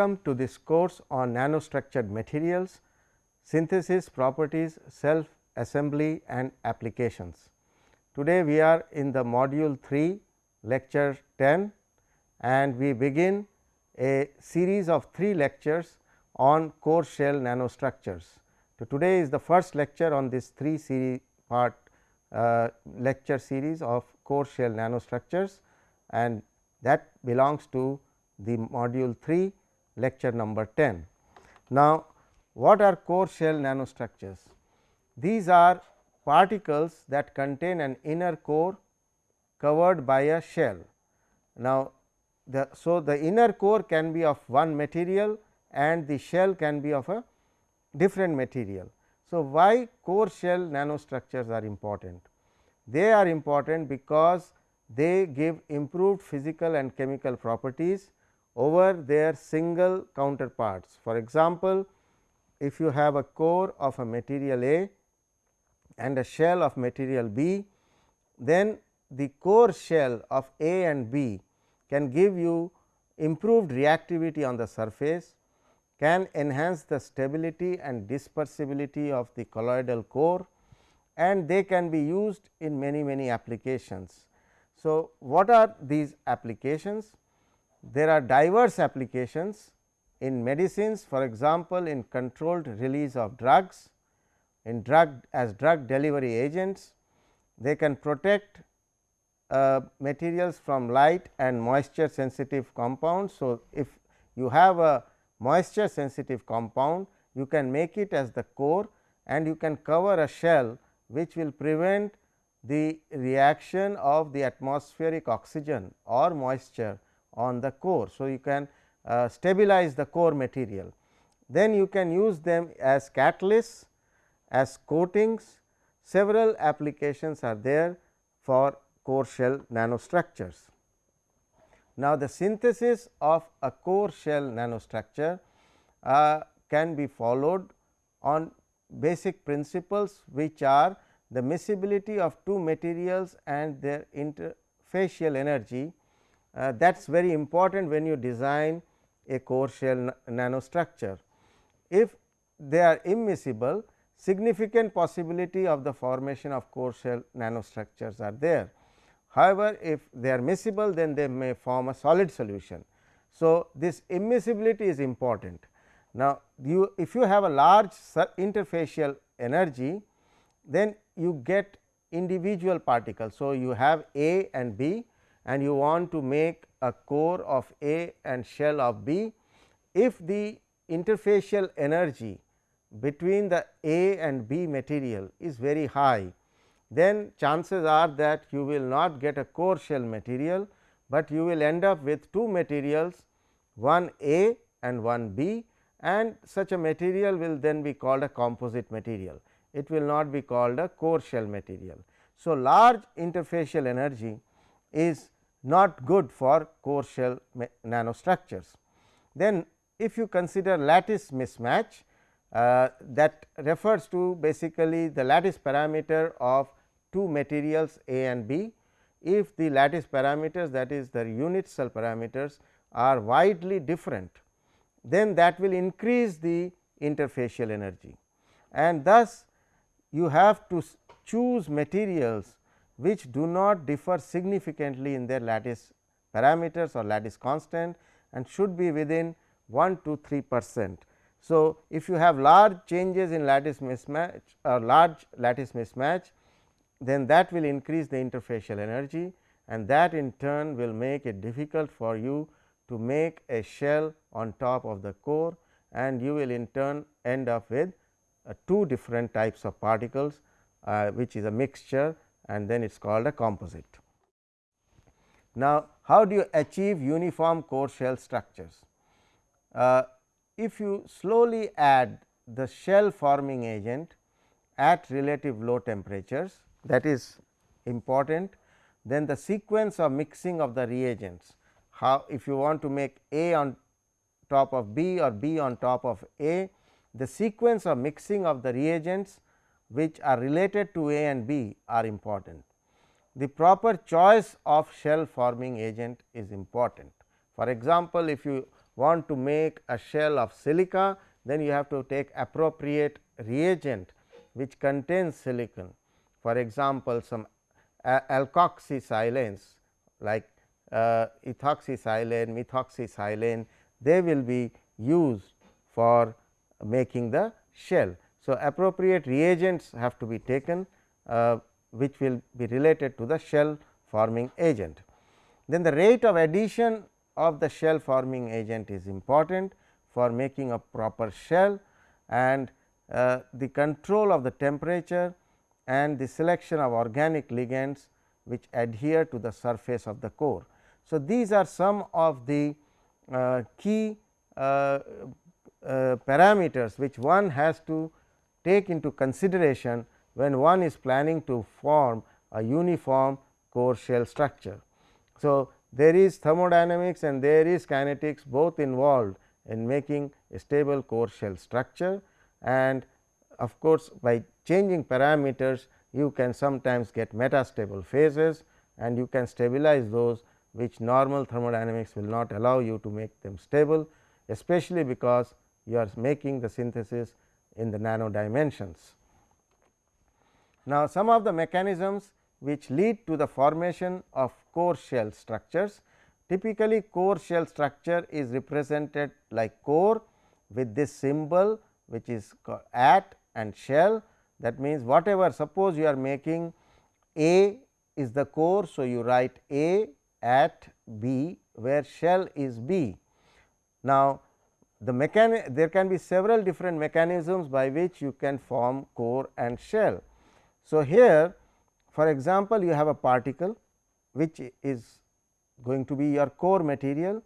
welcome to this course on nanostructured materials, synthesis properties, self assembly and applications. Today, we are in the module 3 lecture 10 and we begin a series of 3 lectures on core shell nanostructures. So, today is the first lecture on this 3 series part uh, lecture series of core shell nanostructures and that belongs to the module 3 lecture number 10. Now, what are core shell nanostructures? These are particles that contain an inner core covered by a shell. Now, the, so the inner core can be of one material and the shell can be of a different material. So, why core shell nanostructures are important? They are important because they give improved physical and chemical properties over their single counterparts. For example, if you have a core of a material A and a shell of material B, then the core shell of A and B can give you improved reactivity on the surface, can enhance the stability and dispersibility of the colloidal core and they can be used in many many applications. So, what are these applications? There are diverse applications in medicines for example, in controlled release of drugs, in drug as drug delivery agents. They can protect uh, materials from light and moisture sensitive compounds. So, if you have a moisture sensitive compound, you can make it as the core and you can cover a shell which will prevent the reaction of the atmospheric oxygen or moisture on the core. So, you can uh, stabilize the core material. Then you can use them as catalysts, as coatings, several applications are there for core shell nanostructures. Now, the synthesis of a core shell nanostructure uh, can be followed on basic principles which are the miscibility of two materials and their interfacial energy uh, that is very important when you design a core shell nanostructure. If they are immiscible significant possibility of the formation of core shell nanostructures are there. However, if they are miscible then they may form a solid solution. So, this immiscibility is important. Now, you if you have a large interfacial energy then you get individual particles. So, you have A and B and you want to make a core of A and shell of B. If the interfacial energy between the A and B material is very high, then chances are that you will not get a core shell material, but you will end up with two materials one A and one B and such a material will then be called a composite material. It will not be called a core shell material. So, large interfacial energy is not good for core shell nanostructures. Then if you consider lattice mismatch uh, that refers to basically the lattice parameter of two materials A and B. If the lattice parameters that is the unit cell parameters are widely different, then that will increase the interfacial energy and thus you have to choose materials which do not differ significantly in their lattice parameters or lattice constant and should be within 1 to 3 percent. So, if you have large changes in lattice mismatch or large lattice mismatch, then that will increase the interfacial energy and that in turn will make it difficult for you to make a shell on top of the core and you will in turn end up with uh, two different types of particles, uh, which is a mixture and then it is called a composite. Now, how do you achieve uniform core shell structures? Uh, if you slowly add the shell forming agent at relative low temperatures that is important, then the sequence of mixing of the reagents, how if you want to make A on top of B or B on top of A, the sequence of mixing of the reagents which are related to A and B are important. The proper choice of shell forming agent is important. For example, if you want to make a shell of silica, then you have to take appropriate reagent which contains silicon. For example, some alkoxysilanes like uh, ethoxysilane, methoxysilane, they will be used for making the shell. So, appropriate reagents have to be taken uh, which will be related to the shell forming agent. Then the rate of addition of the shell forming agent is important for making a proper shell and uh, the control of the temperature and the selection of organic ligands which adhere to the surface of the core. So, these are some of the uh, key uh, uh, parameters which one has to take into consideration when one is planning to form a uniform core shell structure. So, there is thermodynamics and there is kinetics both involved in making a stable core shell structure and of course, by changing parameters you can sometimes get metastable phases and you can stabilize those which normal thermodynamics will not allow you to make them stable especially because you are making the synthesis in the nano dimensions. Now, some of the mechanisms which lead to the formation of core shell structures. Typically, core shell structure is represented like core with this symbol which is at and shell that means, whatever suppose you are making A is the core. So, you write A at B where shell is B. Now, the mechanic there can be several different mechanisms by which you can form core and shell. So, here for example, you have a particle which is going to be your core material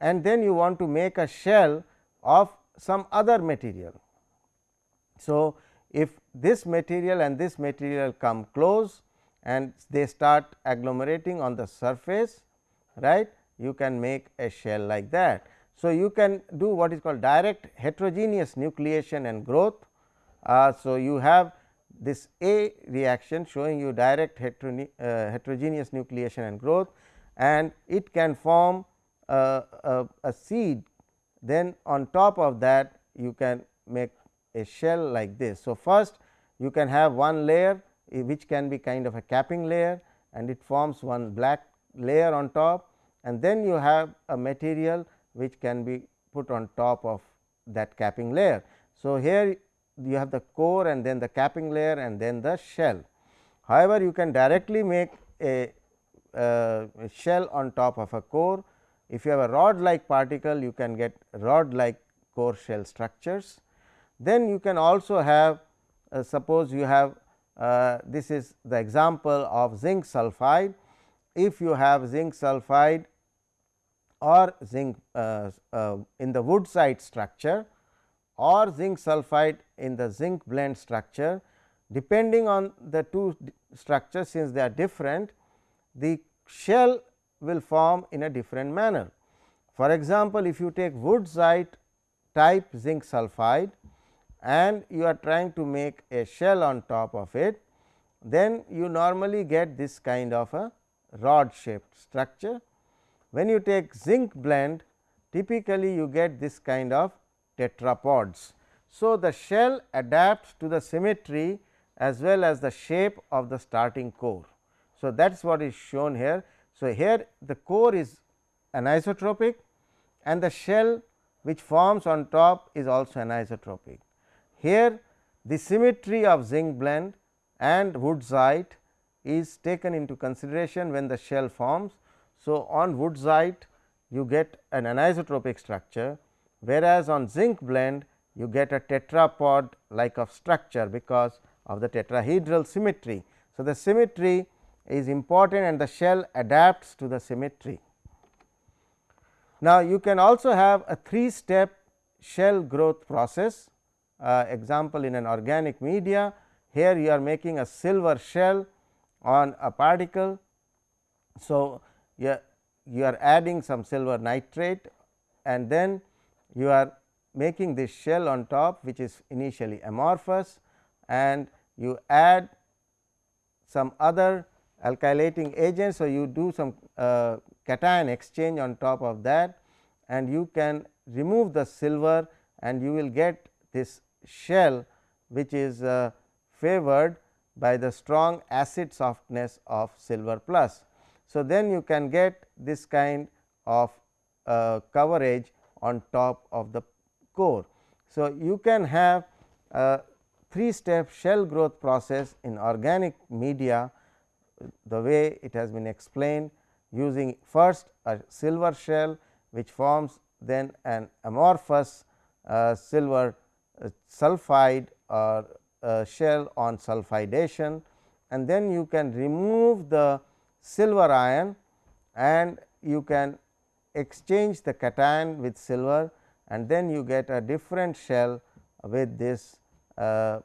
and then you want to make a shell of some other material. So, if this material and this material come close and they start agglomerating on the surface right you can make a shell like that. So, you can do what is called direct heterogeneous nucleation and growth. Uh, so, you have this A reaction showing you direct uh, heterogeneous nucleation and growth and it can form a, a, a seed then on top of that you can make a shell like this. So, first you can have one layer which can be kind of a capping layer and it forms one black layer on top and then you have a material which can be put on top of that capping layer. So, here you have the core and then the capping layer and then the shell. However, you can directly make a, a shell on top of a core. If you have a rod like particle, you can get rod like core shell structures. Then you can also have uh, suppose you have uh, this is the example of zinc sulphide. If you have zinc sulphide or zinc uh, uh in the wurtzite structure or zinc sulphide in the zinc blende structure depending on the two structures since they are different the shell will form in a different manner. For example, if you take wurtzite type zinc sulphide and you are trying to make a shell on top of it, then you normally get this kind of a rod shaped structure. When you take zinc blende typically you get this kind of tetrapods. So, the shell adapts to the symmetry as well as the shape of the starting core. So, that is what is shown here. So, here the core is anisotropic and the shell which forms on top is also anisotropic. Here the symmetry of zinc blende and wurtzite is taken into consideration when the shell forms. So, on wurtzite you get an anisotropic structure whereas, on zinc blende you get a tetrapod like of structure because of the tetrahedral symmetry. So, the symmetry is important and the shell adapts to the symmetry. Now, you can also have a three step shell growth process uh, example in an organic media. Here you are making a silver shell on a particle. So, you are, you are adding some silver nitrate and then you are making this shell on top which is initially amorphous and you add some other alkylating agent. So, you do some uh, cation exchange on top of that and you can remove the silver and you will get this shell which is uh, favored by the strong acid softness of silver plus. So, then you can get this kind of uh, coverage on top of the core. So, you can have a 3 step shell growth process in organic media the way it has been explained using first a silver shell which forms then an amorphous uh, silver uh, sulphide or uh, shell on sulfidation and then you can remove the silver ion and you can exchange the cation with silver and then you get a different shell with this uh,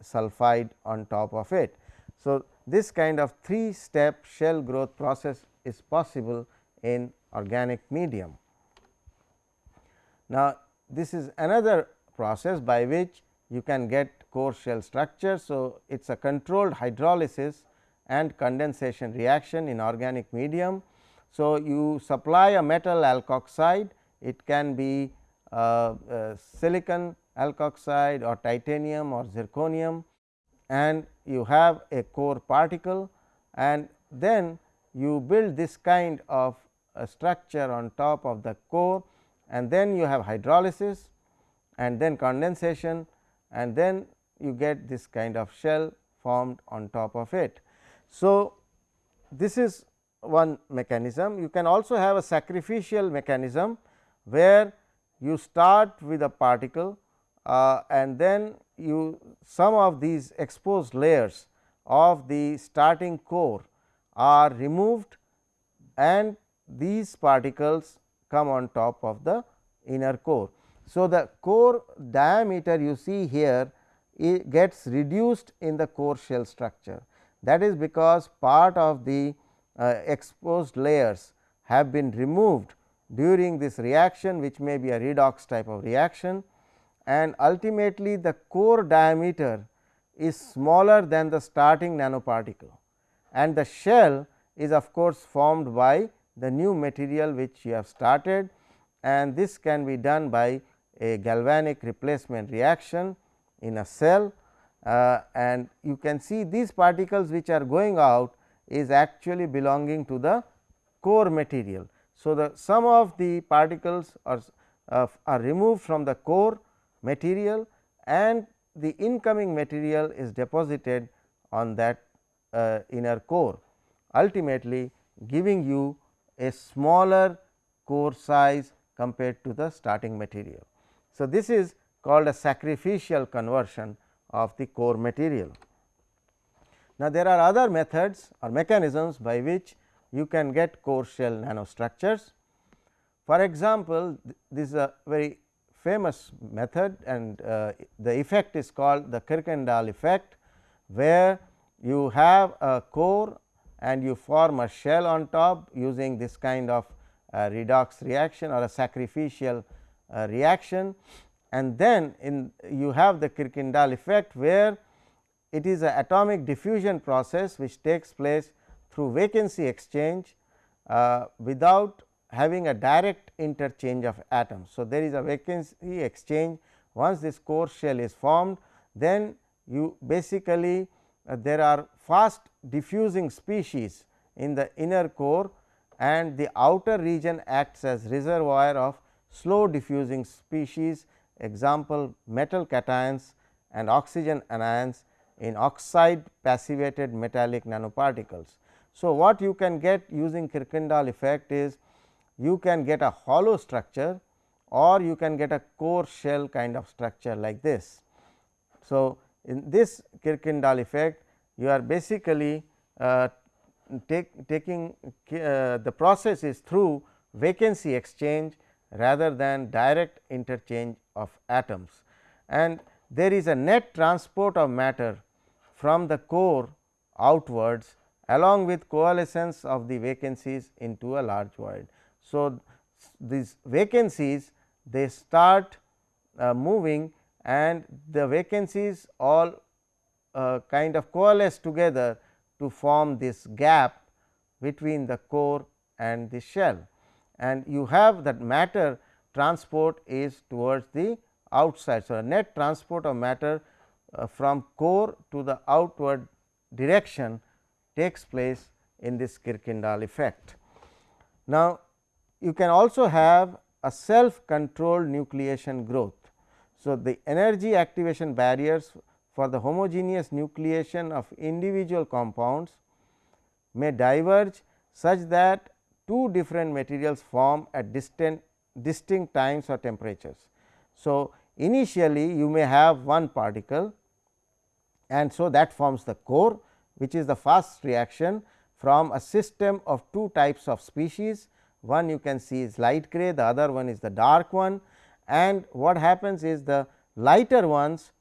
sulphide on top of it. So, this kind of 3 step shell growth process is possible in organic medium. Now, this is another process by which you can get core shell structure. So, it is a controlled hydrolysis and condensation reaction in organic medium. So, you supply a metal alkoxide, it can be uh, uh, silicon alkoxide or titanium or zirconium and you have a core particle and then you build this kind of structure on top of the core and then you have hydrolysis and then condensation and then you get this kind of shell formed on top of it. So, this is one mechanism. You can also have a sacrificial mechanism, where you start with a particle uh, and then you some of these exposed layers of the starting core are removed and these particles come on top of the inner core. So, the core diameter you see here it gets reduced in the core shell structure that is because part of the uh, exposed layers have been removed during this reaction which may be a redox type of reaction. And ultimately the core diameter is smaller than the starting nanoparticle. And the shell is of course formed by the new material which you have started. And this can be done by a galvanic replacement reaction in a cell uh, and you can see these particles which are going out is actually belonging to the core material. So, the some of the particles are, uh, are removed from the core material and the incoming material is deposited on that uh, inner core ultimately giving you a smaller core size compared to the starting material. So, this is called a sacrificial conversion of the core material. Now, there are other methods or mechanisms by which you can get core shell nanostructures. For example, this is a very famous method and uh, the effect is called the Kirkendall effect, where you have a core and you form a shell on top using this kind of uh, redox reaction or a sacrificial uh, reaction and then in you have the Kirkendall effect where it is a atomic diffusion process which takes place through vacancy exchange uh, without having a direct interchange of atoms. So, there is a vacancy exchange once this core shell is formed then you basically uh, there are fast diffusing species in the inner core and the outer region acts as reservoir of slow diffusing species example metal cations and oxygen anions in oxide passivated metallic nanoparticles. So, what you can get using Kirkendall effect is you can get a hollow structure or you can get a core shell kind of structure like this. So, in this Kirkendall effect you are basically uh, take, taking uh, the process is through vacancy exchange rather than direct interchange of atoms and there is a net transport of matter from the core outwards along with coalescence of the vacancies into a large void. So, these vacancies they start uh, moving and the vacancies all uh, kind of coalesce together to form this gap between the core and the shell and you have that matter transport is towards the outside. So, net transport of matter uh, from core to the outward direction takes place in this Kirkendall effect. Now, you can also have a self controlled nucleation growth. So, the energy activation barriers for the homogeneous nucleation of individual compounds may diverge such that two different materials form at distant distinct times or temperatures. So, initially you may have one particle and so that forms the core which is the fast reaction from a system of two types of species. One you can see is light gray, the other one is the dark one and what happens is the lighter ones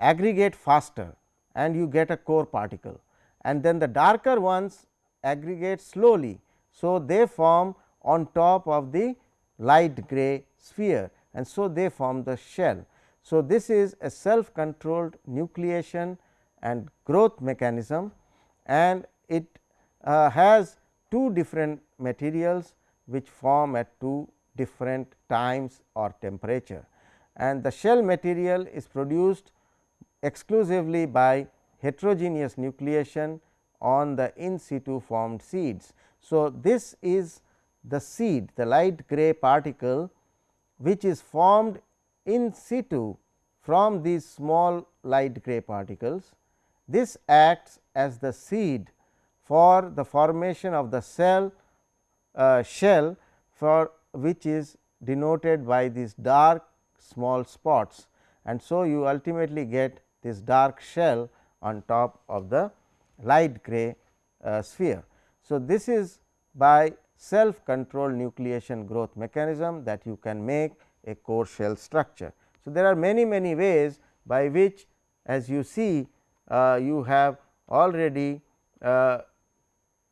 aggregate faster and you get a core particle and then the darker ones aggregate slowly. So, they form on top of the light gray sphere and so they form the shell. So, this is a self controlled nucleation and growth mechanism and it uh, has two different materials which form at two different times or temperature and the shell material is produced exclusively by heterogeneous nucleation on the in situ formed seeds. So, this is the seed the light gray particle which is formed in situ from these small light gray particles. This acts as the seed for the formation of the cell uh, shell for which is denoted by these dark small spots and so you ultimately get this dark shell on top of the light gray uh, sphere. So, this is by self controlled nucleation growth mechanism that you can make a core shell structure. So, there are many many ways by which as you see uh, you have already uh,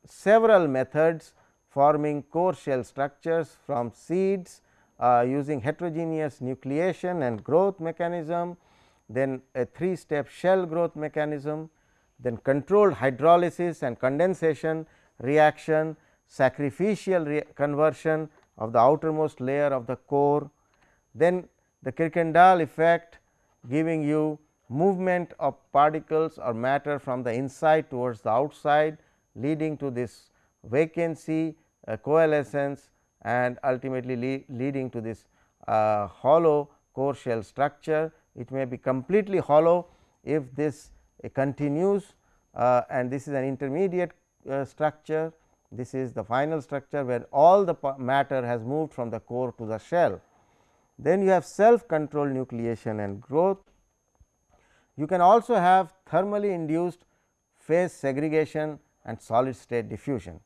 several methods forming core shell structures from seeds uh, using heterogeneous nucleation and growth mechanism, then a 3 step shell growth mechanism, then controlled hydrolysis and condensation reaction, sacrificial conversion of the outermost layer of the core, then the Kirkendall effect giving you movement of particles or matter from the inside towards the outside leading to this vacancy uh, coalescence and ultimately le leading to this uh, hollow core shell structure. It may be completely hollow if this uh, continues and this is an intermediate uh, structure. This is the final structure where all the matter has moved from the core to the shell. Then you have self controlled nucleation and growth. You can also have thermally induced phase segregation and solid state diffusion.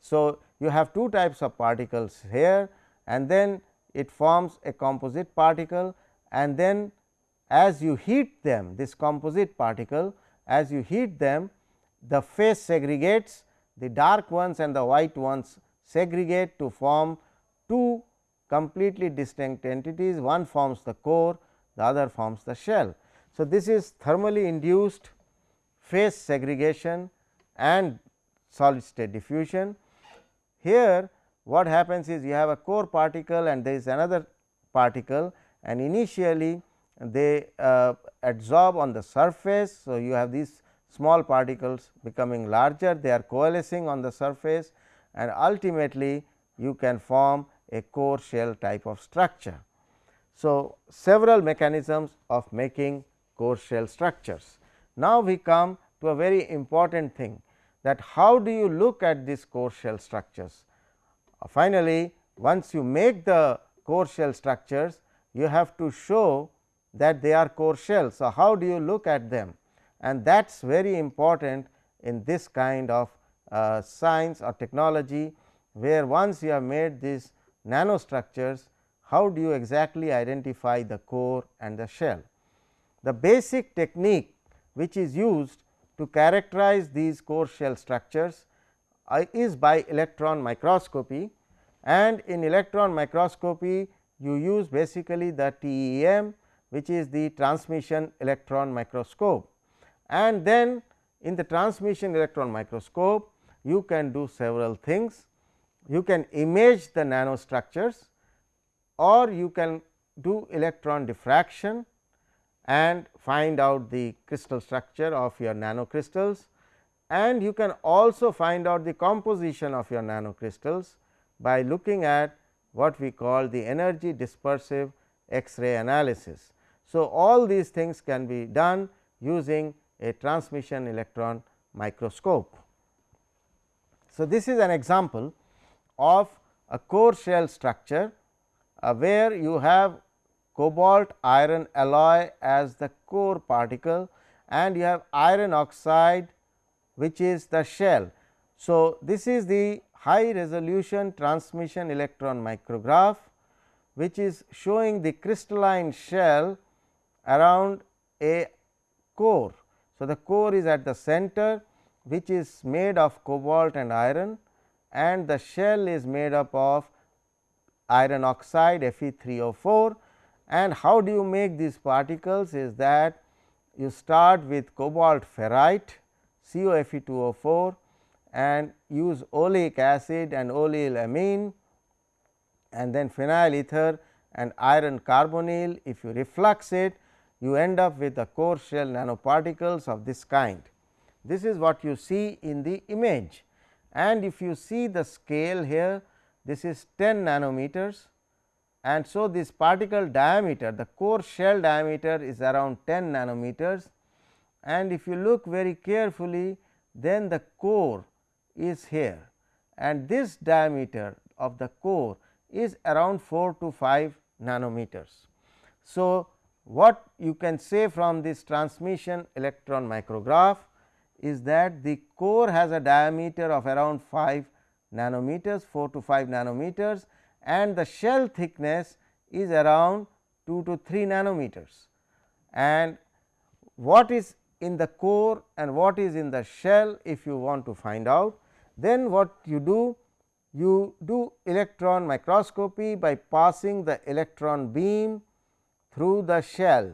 So, you have two types of particles here and then it forms a composite particle and then as you heat them this composite particle as you heat them the phase segregates the dark ones and the white ones segregate to form two completely distinct entities one forms the core the other forms the shell. So, this is thermally induced phase segregation and solid state diffusion. Here what happens is you have a core particle and there is another particle and initially they uh, adsorb on the surface. So, you have these small particles becoming larger they are coalescing on the surface and ultimately you can form a core shell type of structure. So, several mechanisms of making core shell structures. Now, we come to a very important thing that how do you look at these core shell structures. Uh, finally, once you make the core shell structures you have to show that they are core shells. So, how do you look at them and that is very important in this kind of uh, science or technology, where once you have made these nanostructures, how do you exactly identify the core and the shell. The basic technique which is used to characterize these core shell structures uh, is by electron microscopy and in electron microscopy you use basically the TEM which is the transmission electron microscope. And then in the transmission electron microscope you can do several things. you can image the nanostructures or you can do electron diffraction and find out the crystal structure of your nanocrystals and you can also find out the composition of your nanocrystals by looking at what we call the energy dispersive X-ray analysis. So, all these things can be done using a transmission electron microscope. So, this is an example of a core shell structure uh, where you have cobalt iron alloy as the core particle and you have iron oxide which is the shell. So, this is the high resolution transmission electron micrograph which is showing the crystalline shell around a core. So, the core is at the center which is made of cobalt and iron and the shell is made up of iron oxide Fe3O4 and how do you make these particles is that you start with cobalt ferrite CoFe2O4 and use oleic acid and oleyl amine and then phenyl ether and iron carbonyl. If you reflux it, you end up with the core shell nanoparticles of this kind. This is what you see in the image and if you see the scale here, this is 10 nanometers and so this particle diameter, the core shell diameter is around 10 nanometers and if you look very carefully, then the core is here and this diameter of the core is around 4 to 5 nanometers. So, what you can say from this transmission electron micrograph is that the core has a diameter of around 5 nanometers 4 to 5 nanometers and the shell thickness is around 2 to 3 nanometers. And what is in the core and what is in the shell if you want to find out then what you do you do electron microscopy by passing the electron beam through the shell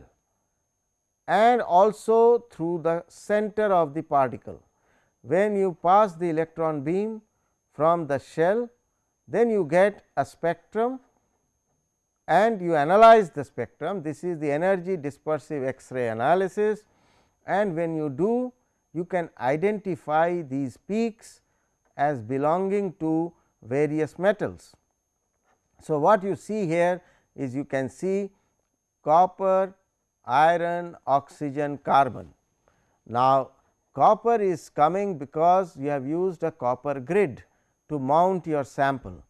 and also through the center of the particle. When you pass the electron beam from the shell, then you get a spectrum and you analyze the spectrum. This is the energy dispersive X-ray analysis and when you do you can identify these peaks as belonging to various metals. So, what you see here is you can see copper, iron, oxygen, carbon. Now, copper is coming because you have used a copper grid to mount your sample.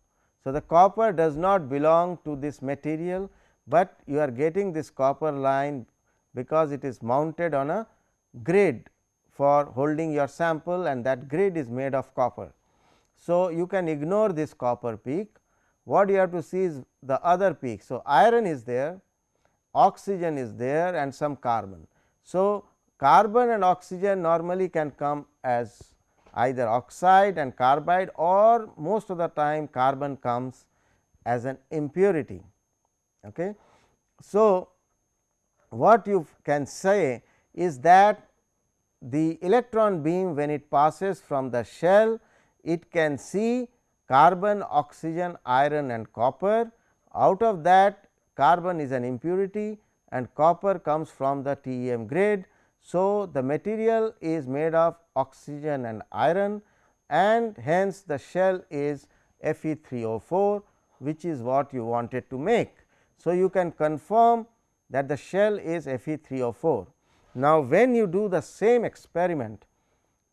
So, the copper does not belong to this material, but you are getting this copper line because it is mounted on a grid for holding your sample and that grid is made of copper. So, you can ignore this copper peak, what you have to see is the other peak. So, iron is there, oxygen is there and some carbon. So, carbon and oxygen normally can come as either oxide and carbide or most of the time carbon comes as an impurity. Okay. So, what you can say is that the electron beam when it passes from the shell it can see carbon, oxygen, iron and copper out of that carbon is an impurity and copper comes from the TEM grid. So, the material is made of oxygen and iron and hence the shell is Fe3O4 which is what you wanted to make. So, you can confirm that the shell is Fe3O4. Now, when you do the same experiment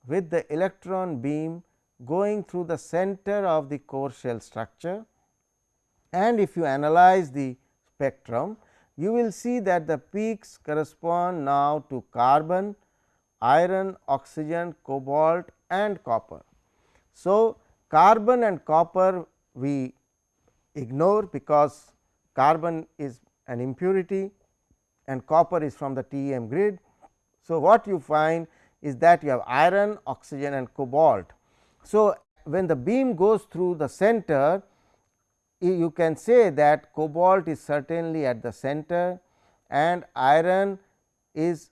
with the electron beam going through the center of the core shell structure and if you analyze the spectrum, you will see that the peaks correspond now to carbon, iron, oxygen, cobalt and copper. So, carbon and copper we ignore because carbon is an impurity and copper is from the TEM grid. So, what you find is that you have iron, oxygen and cobalt. So, when the beam goes through the center you can say that cobalt is certainly at the center and iron is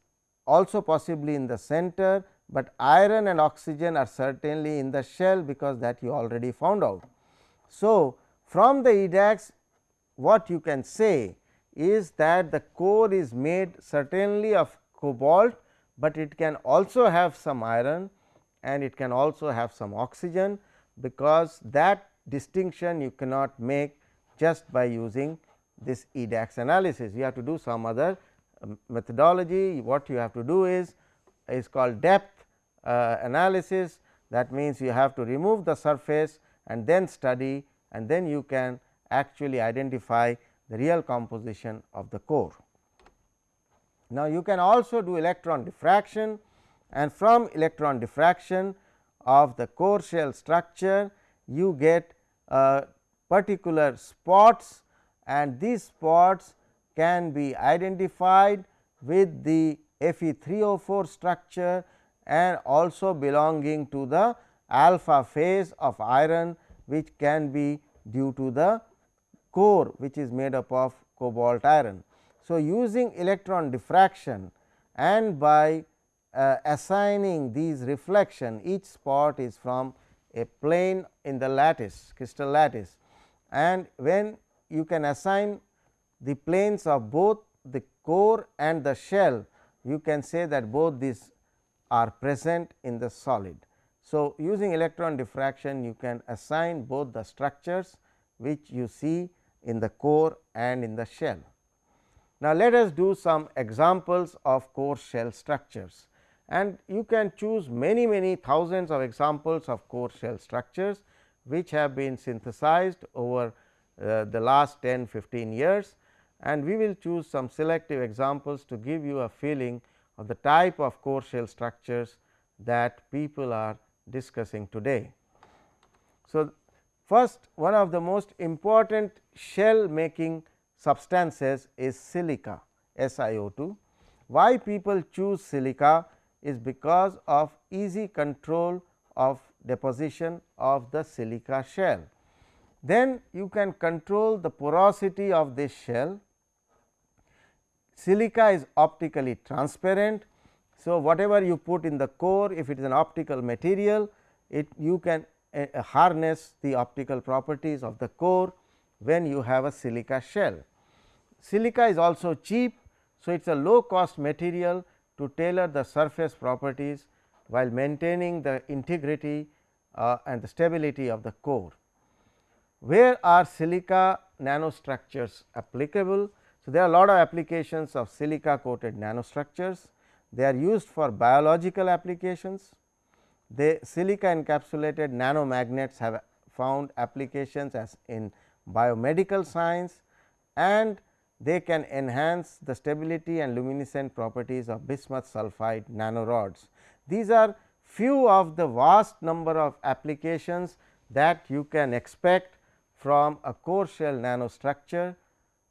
also possibly in the center, but iron and oxygen are certainly in the shell because that you already found out. So, from the EDAX what you can say is that the core is made certainly of cobalt, but it can also have some iron and it can also have some oxygen, because that distinction you cannot make just by using this EDAX analysis. You have to do some other um, methodology. What you have to do is is called depth uh, analysis that means you have to remove the surface and then study and then you can actually identify the real composition of the core. Now, you can also do electron diffraction and from electron diffraction of the core shell structure you get particular spots and these spots can be identified with the Fe3O4 structure and also belonging to the alpha phase of iron which can be due to the core which is made up of cobalt iron. So, using electron diffraction and by uh, assigning these reflection each spot is from a plane in the lattice crystal lattice and when you can assign the planes of both the core and the shell you can say that both these are present in the solid. So, using electron diffraction you can assign both the structures which you see in the core and in the shell. Now, let us do some examples of core shell structures and you can choose many many thousands of examples of core shell structures which have been synthesized over uh, the last 10 15 years and we will choose some selective examples to give you a feeling of the type of core shell structures that people are discussing today. So, first one of the most important shell making substances is silica SiO2. Why people choose silica is because of easy control of deposition of the silica shell. Then you can control the porosity of this shell. Silica is optically transparent. So, whatever you put in the core if it is an optical material it you can uh, harness the optical properties of the core when you have a silica shell. Silica is also cheap. So, it is a low cost material to tailor the surface properties while maintaining the integrity uh, and the stability of the core. Where are silica nanostructures applicable? So, there are a lot of applications of silica coated nanostructures. They are used for biological applications. The silica encapsulated nanomagnets have found applications as in biomedical science and they can enhance the stability and luminescent properties of bismuth sulphide nanorods. These are few of the vast number of applications that you can expect from a core shell nanostructure,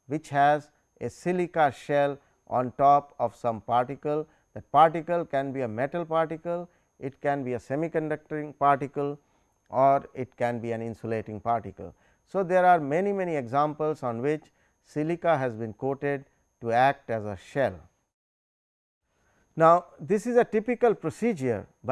which has a silica shell on top of some particle. That particle can be a metal particle, it can be a semiconducting particle or it can be an insulating particle. So, there are many many examples on which silica has been coated to act as a shell. Now, this is a typical procedure by